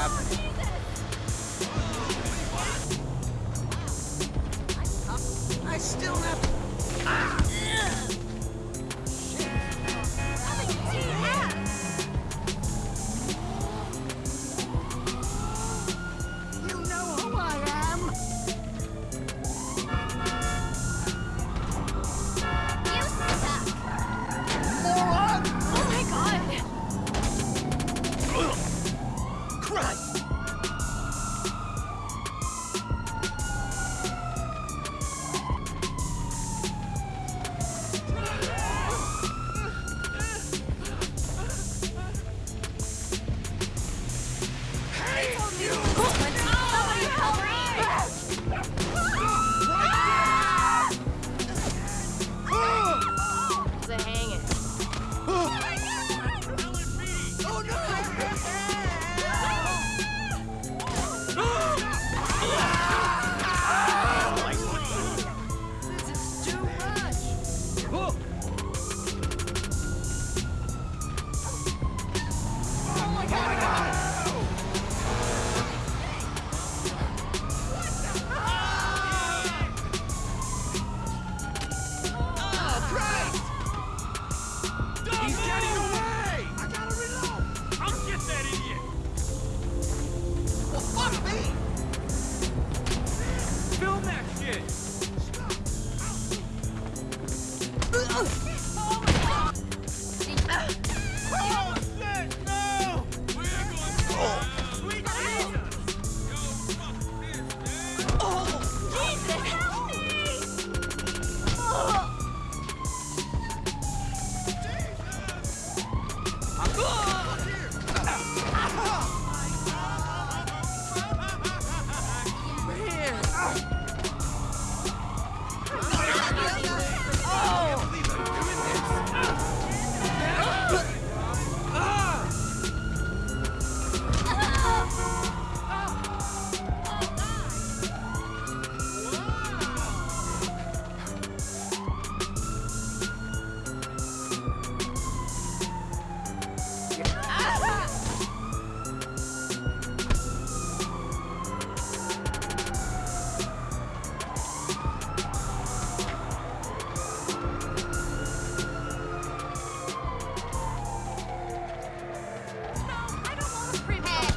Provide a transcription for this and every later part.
happening. Christ! Ah!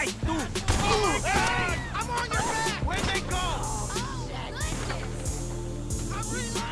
Hey, dude! Oh, hey! I'm on your back! Where'd they go? Oh, I'm reloading!